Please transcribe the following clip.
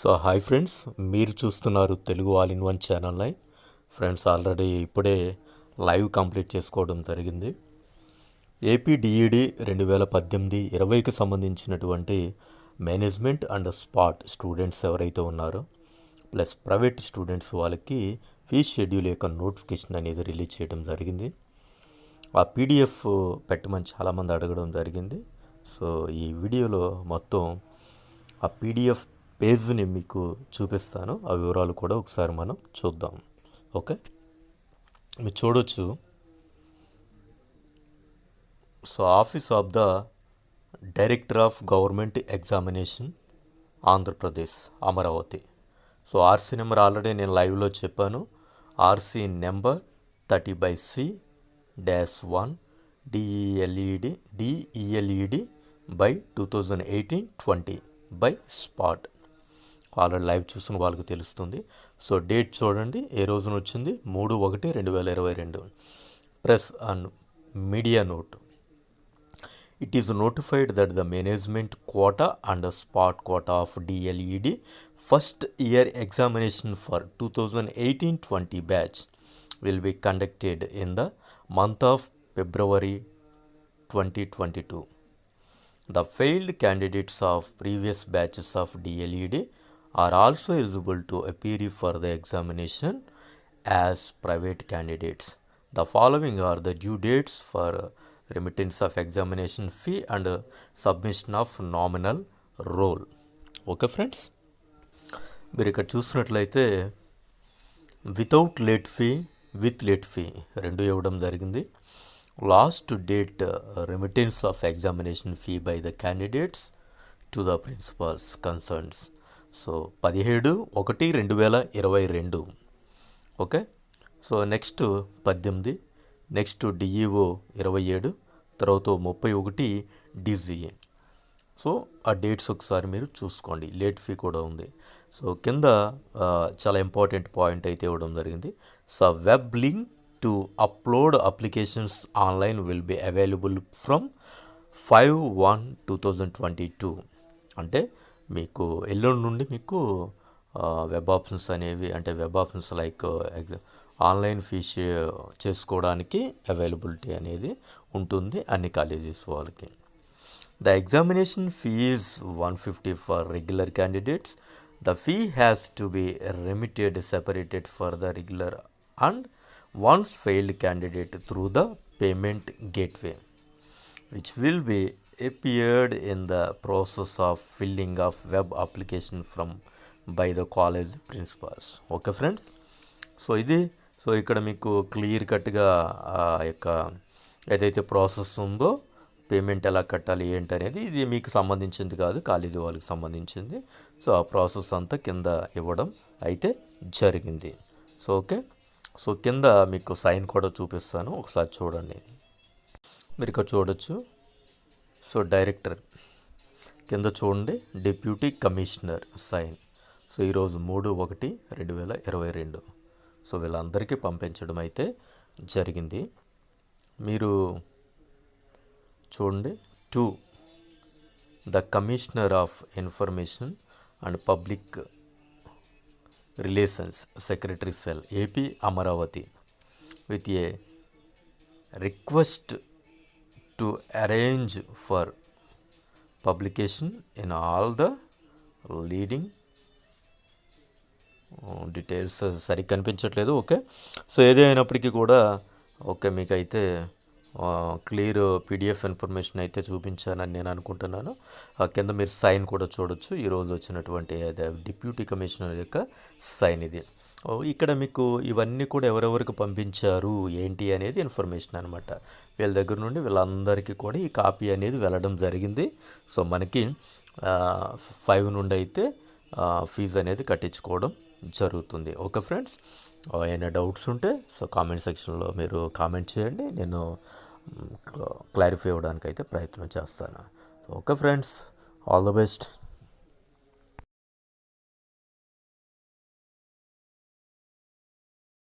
So hi friends మీరు చూస్తున్నారు Telugu all in one channel live friends already ఇప్పుడే live complete చేసుకోవడం జరిగింది. ఏపీ డిఈడి రెండు వేల పద్దెనిమిది ఇరవైకి సంబంధించినటువంటి మేనేజ్మెంట్ అండ్ స్పాట్ స్టూడెంట్స్ ఎవరైతే ఉన్నారో ప్లస్ ప్రైవేట్ స్టూడెంట్స్ వాళ్ళకి ఫీజ్ షెడ్యూల్ యొక్క నోటిఫికేషన్ అనేది రిలీజ్ చేయడం జరిగింది. ఆ పీడిఎఫ్ పెట్టమని చాలామంది అడగడం జరిగింది. సో ఈ వీడియోలో మొత్తం ఆ పీడిఎఫ్ పేజ్ని మీకు చూపిస్తాను. ఆ వివరాలు కూడా ఒకసారి మనం చూద్దాం. ఓకే? మీరు చూడొచ్చు. So office of the director of government examination Andhra Pradesh Amaravati. So RC number already నేను లైవ్లో చెప్పాను. RC number thirty by C dash one DElEd DElEd by two thousand eighteen twenty by spot. వాళ్ళని live చూసిన వాళ్ళకి తెలుస్తుంది. So date చూడండి ఏ రోజున వచ్చింది? మూడు ఒకటి రెండు వేల ఇరవై రెండు. Press and media note. It is notified that the management quota and spot quota of DElEd first year examination for two thousand eighteen twenty batch will be conducted in the month of February twenty twenty two the failed candidates of previous batches of DElEd are also eligible to appear for the examination as private candidates. The following are the due dates for uh, remittance of examination fee and uh, submission of nominal roll. Okay friends మీరు ఇక్కడ చూసినట్లయితే without late fee with late fee రెండు ఇవ్వడం జరిగింది last date remittance of examination fee by the candidates to the principals concerns So పదిహేడు ఒకటి రెండు వేల ఇరవై రెండు. ఓకే? సో నెక్స్ట్ పద్దెనిమిది నెక్స్ట్ డిఈఓ ఇరవై ఏడు తర్వాత ముప్పై ఒకటి డిజిఏ. సో ఆ డేట్స్ ఒకసారి మీరు చూసుకోండి. లేట్ ఫీ కూడా ఉంది. సో కింద చాలా ఇంపార్టెంట్ పాయింట్ అయితే ఇవ్వడం జరిగింది. So web link to upload applications online will be available from five one two thousand twenty two. అంటే మీకు ఎల్లుండి నుండి మీకు వెబ్ ఆప్షన్స్ అనేవి అంటే web options like online fees చేసుకోవడానికి అవైలబిలిటీ అనేది ఉంటుంది అన్ని కాలేజెస్ వాళ్ళకి. The examination fee one fifty for regular candidates the fee has to be remitted separated for the regular and once failed candidate through the payment gateway which will be appeared in the process of filling of web application from by the college principals. Okay friends? So ఇది so ఇక్కడ మీకు clear కట్గా ఆ యొక్క ఏదైతే process ఉందో payment ఎలా కట్టాలి ఏంటి అనేది ఇది మీకు సంబంధించింది కాదు కాలేజీ వాళ్ళకి సంబంధించింది. సో ఆ ప్రాసెస్ అంతా కింద ఇవ్వడం అయితే జరిగింది. సో ఓకే సో కింద మీకు సైన్ కూడా చూపిస్తాను. ఒకసారి చూడండి. మీరు ఇక్కడ చూడొచ్చు. సో డైరెక్టర్ కింద చూడండి డిప్యూటీ కమిషనర్ సైన్. సో ఈరోజు మూడు ఒకటి రెండు వేల ఇరవై రెండు. సో వీళ్ళందరికీ పంపించడం అయితే జరిగింది. మీరు చూడండి to the commissioner of information and public relations secretary cell AP Amaravati with a request to arrange for publication in all the leading details సరిగ్గా కనిపించట్లేదు. ఓకే సో ఏది అయినప్పటికీ కూడా ఓకే మీకైతే క్లియర్ పీడిఎఫ్ ఇన్ఫర్మేషన్ అయితే చూపించానని నేను అనుకుంటున్నాను. ఆ కింద మీరు సైన్ కూడా చూడొచ్చు. ఈరోజు వచ్చినటువంటి అదే డిప్యూటీ కమిషనర్ యొక్క సైన్ ఇది. ఇక్కడ మీకు ఇవన్నీ కూడా ఎవరెవరికి పంపించారు? ఏంటి అనేది ఇన్ఫర్మేషన్ అనమాట వీళ్ళ దగ్గర నుండి వీళ్ళందరికీ కూడా ఈ కాపీ అనేది వెళ్ళడం జరిగింది. సో మనకి ఫైవ్ నుండి అయితే ఫీజు అనేది కట్టించుకోవడం జరుగుతుంది. Okay friends? ఏమైనా డౌట్స్ ఉంటే సో కామెంట్ సెక్షన్లో మీరు కామెంట్ చేయండి. నేను క్లారిఫై అవ్వడానికి అయితే ప్రయత్నం చేస్తాను. Okay friends? All the best.